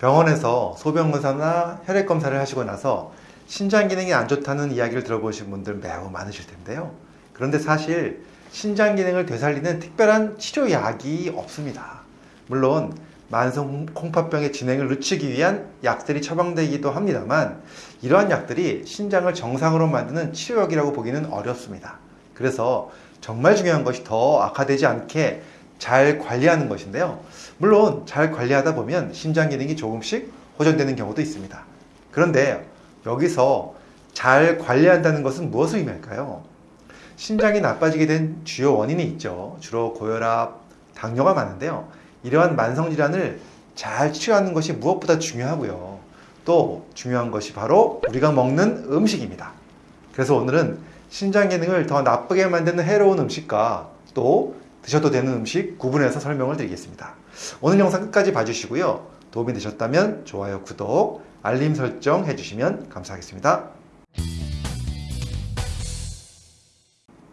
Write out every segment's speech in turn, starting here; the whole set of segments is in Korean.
병원에서 소변검사나 혈액검사를 하시고 나서 신장 기능이 안 좋다는 이야기를 들어보신 분들 매우 많으실 텐데요. 그런데 사실 신장 기능을 되살리는 특별한 치료약이 없습니다. 물론 만성 콩팥병의 진행을 늦추기 위한 약들이 처방되기도 합니다만 이러한 약들이 신장을 정상으로 만드는 치료약이라고 보기는 어렵습니다. 그래서 정말 중요한 것이 더 악화되지 않게 잘 관리하는 것인데요. 물론 잘 관리하다 보면 신장 기능이 조금씩 호전되는 경우도 있습니다. 그런데 여기서 잘 관리한다는 것은 무엇을 의미할까요? 신장이 나빠지게 된 주요 원인이 있죠. 주로 고혈압, 당뇨가 많은데요. 이러한 만성질환을 잘 치료하는 것이 무엇보다 중요하고요. 또 중요한 것이 바로 우리가 먹는 음식입니다. 그래서 오늘은 신장 기능을 더 나쁘게 만드는 해로운 음식과 또 드셔도 되는 음식 구분해서 설명을 드리겠습니다. 오늘 영상 끝까지 봐주시고요. 도움이 되셨다면 좋아요, 구독, 알림 설정 해주시면 감사하겠습니다.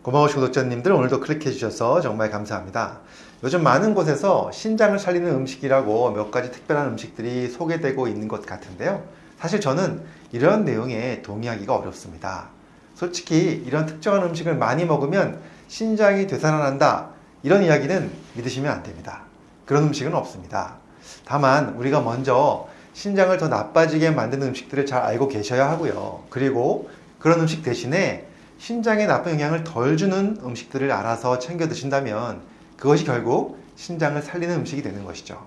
고마우신 구독자님들 오늘도 클릭해 주셔서 정말 감사합니다. 요즘 많은 곳에서 신장을 살리는 음식이라고 몇 가지 특별한 음식들이 소개되고 있는 것 같은데요. 사실 저는 이런 내용에 동의하기가 어렵습니다. 솔직히 이런 특정한 음식을 많이 먹으면 신장이 되살아난다 이런 이야기는 믿으시면 안 됩니다. 그런 음식은 없습니다. 다만 우리가 먼저 신장을 더 나빠지게 만드는 음식들을 잘 알고 계셔야 하고요. 그리고 그런 음식 대신에 신장에 나쁜 영향을 덜 주는 음식들을 알아서 챙겨 드신다면 그것이 결국 신장을 살리는 음식이 되는 것이죠.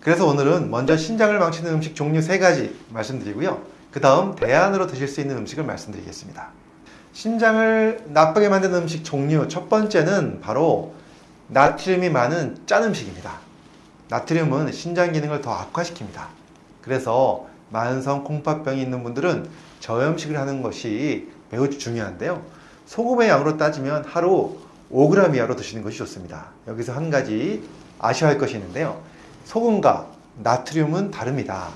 그래서 오늘은 먼저 신장을 망치는 음식 종류 세 가지 말씀드리고요. 그 다음 대안으로 드실 수 있는 음식을 말씀드리겠습니다. 신장을 나쁘게 만드는 음식 종류 첫 번째는 바로 나트륨이 많은 짠 음식입니다. 나트륨은 신장 기능을 더 악화시킵니다. 그래서 만성 콩팥병이 있는 분들은 저염식을 하는 것이 매우 중요한데요. 소금의 양으로 따지면 하루 5g 이하로 드시는 것이 좋습니다. 여기서 한 가지 아셔야 할 것이 있는데요. 소금과 나트륨은 다릅니다.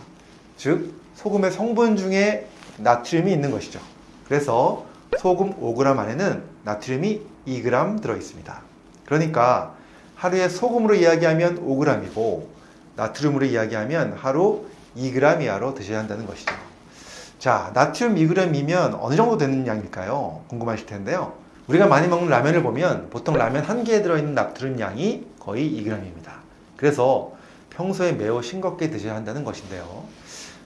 즉, 소금의 성분 중에 나트륨이 있는 것이죠. 그래서 소금 5g 안에는 나트륨이 2g 들어 있습니다. 그러니까 하루에 소금으로 이야기하면 5g이고 나트륨으로 이야기하면 하루 2g 이하로 드셔야 한다는 것이죠. 자, 나트륨 2g이면 어느 정도 되는 양일까요? 궁금하실 텐데요. 우리가 많이 먹는 라면을 보면 보통 라면 한 개에 들어있는 나트륨 양이 거의 2g입니다. 그래서 평소에 매우 싱겁게 드셔야 한다는 것인데요.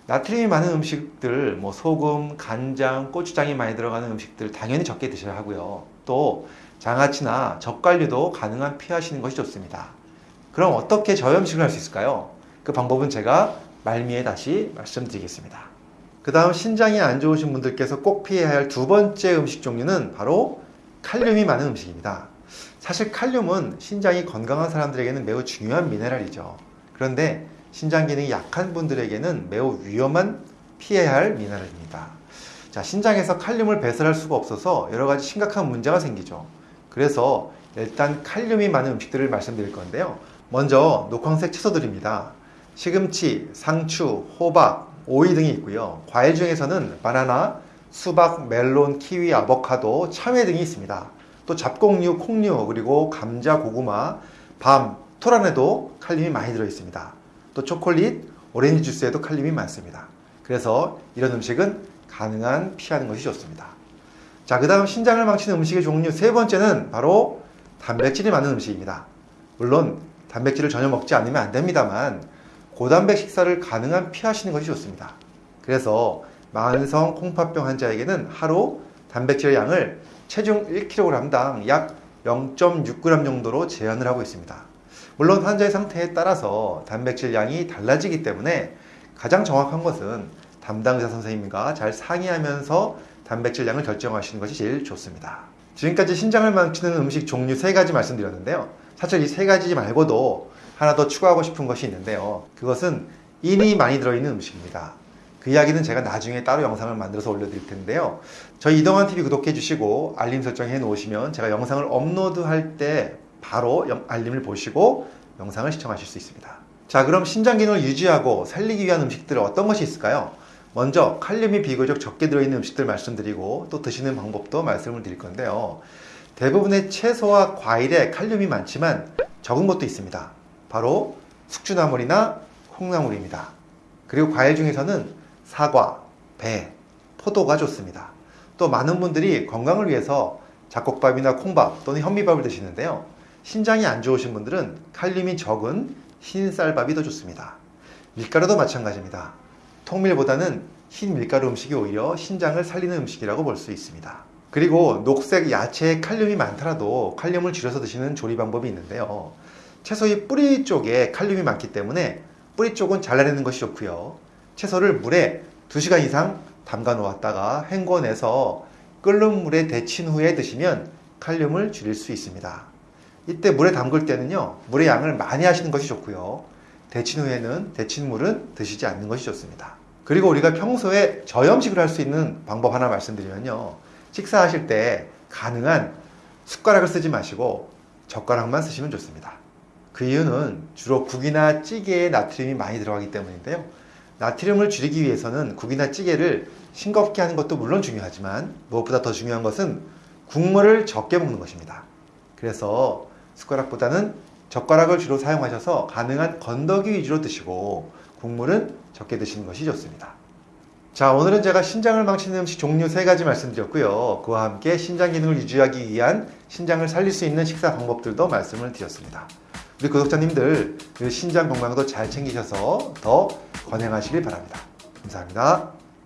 나트륨이 많은 음식들, 뭐 소금, 간장, 고추장이 많이 들어가는 음식들 당연히 적게 드셔야 하고요. 또 장아찌나 젓갈류도 가능한 피하시는 것이 좋습니다. 그럼 어떻게 저염식을 할 수 있을까요? 그 방법은 제가 말미에 다시 말씀드리겠습니다. 그 다음 신장이 안 좋으신 분들께서 꼭 피해야 할 두 번째 음식 종류는 바로 칼륨이 많은 음식입니다. 사실 칼륨은 신장이 건강한 사람들에게는 매우 중요한 미네랄이죠. 그런데 신장 기능이 약한 분들에게는 매우 위험한 피해야 할 미네랄입니다. 자, 신장에서 칼륨을 배설할 수가 없어서 여러 가지 심각한 문제가 생기죠. 그래서 일단 칼륨이 많은 음식들을 말씀드릴 건데요. 먼저 녹황색 채소들입니다. 시금치, 상추, 호박, 오이 등이 있고요. 과일 중에서는 바나나, 수박, 멜론, 키위, 아보카도, 참외 등이 있습니다. 또 잡곡류, 콩류, 그리고 감자, 고구마, 밤, 토 안에도 칼륨이 많이 들어 있습니다. 또 초콜릿, 오렌지 주스에도 칼륨이 많습니다. 그래서 이런 음식은 가능한 피하는 것이 좋습니다. 자, 그 다음 신장을 망치는 음식의 종류 세 번째는 바로 단백질이 많은 음식입니다. 물론 단백질을 전혀 먹지 않으면 안 됩니다만 고단백 식사를 가능한 피하시는 것이 좋습니다. 그래서 만성 콩팥병 환자에게는 하루 단백질 양을 체중 1kg당 약 0.6g 정도로 제한을 하고 있습니다. 물론 환자의 상태에 따라서 단백질 양이 달라지기 때문에 가장 정확한 것은 담당 의사 선생님과 잘 상의하면서 단백질 양을 결정하시는 것이 제일 좋습니다. 지금까지 신장을 망치는 음식 종류 세 가지 말씀드렸는데요. 사실 이 세 가지 말고도 하나 더 추가하고 싶은 것이 있는데요. 그것은 인이 많이 들어있는 음식입니다. 그 이야기는 제가 나중에 따로 영상을 만들어서 올려드릴 텐데요. 저희 이동환 TV 구독해 주시고 알림 설정해 놓으시면 제가 영상을 업로드할 때 바로 알림을 보시고 영상을 시청하실 수 있습니다. 자 그럼 신장 기능을 유지하고 살리기 위한 음식들 어떤 것이 있을까요? 먼저 칼륨이 비교적 적게 들어있는 음식들 말씀드리고 또 드시는 방법도 말씀을 드릴 건데요. 대부분의 채소와 과일에 칼륨이 많지만 적은 것도 있습니다. 바로 숙주나물이나 콩나물입니다. 그리고 과일 중에서는 사과, 배, 포도가 좋습니다. 또 많은 분들이 건강을 위해서 잡곡밥이나 콩밥 또는 현미밥을 드시는데요. 신장이 안 좋으신 분들은 칼륨이 적은 흰 쌀밥이 더 좋습니다. 밀가루도 마찬가지입니다. 통밀보다는 흰 밀가루 음식이 오히려 신장을 살리는 음식이라고 볼 수 있습니다. 그리고 녹색 야채에 칼륨이 많더라도 칼륨을 줄여서 드시는 조리 방법이 있는데요. 채소의 뿌리 쪽에 칼륨이 많기 때문에 뿌리 쪽은 잘라내는 것이 좋고요. 채소를 물에 2시간 이상 담가 놓았다가 헹궈내서 끓는 물에 데친 후에 드시면 칼륨을 줄일 수 있습니다. 이때 물에 담글 때는요, 물의 양을 많이 하시는 것이 좋고요. 데친 후에는 데친 물은 드시지 않는 것이 좋습니다. 그리고 우리가 평소에 저염식을 할 수 있는 방법 하나 말씀드리면요. 식사하실 때 가능한 숟가락을 쓰지 마시고 젓가락만 쓰시면 좋습니다. 그 이유는 주로 국이나 찌개에 나트륨이 많이 들어가기 때문인데요. 나트륨을 줄이기 위해서는 국이나 찌개를 싱겁게 하는 것도 물론 중요하지만 무엇보다 더 중요한 것은 국물을 적게 먹는 것입니다. 그래서 숟가락보다는 젓가락을 주로 사용하셔서 가능한 건더기 위주로 드시고 국물은 적게 드시는 것이 좋습니다. 자, 오늘은 제가 신장을 망치는 음식 종류 세 가지 말씀드렸고요. 그와 함께 신장 기능을 유지하기 위한 신장을 살릴 수 있는 식사 방법들도 말씀을 드렸습니다. 우리 구독자님들 그 신장 건강도 잘 챙기셔서 더 건강하시길 바랍니다. 감사합니다.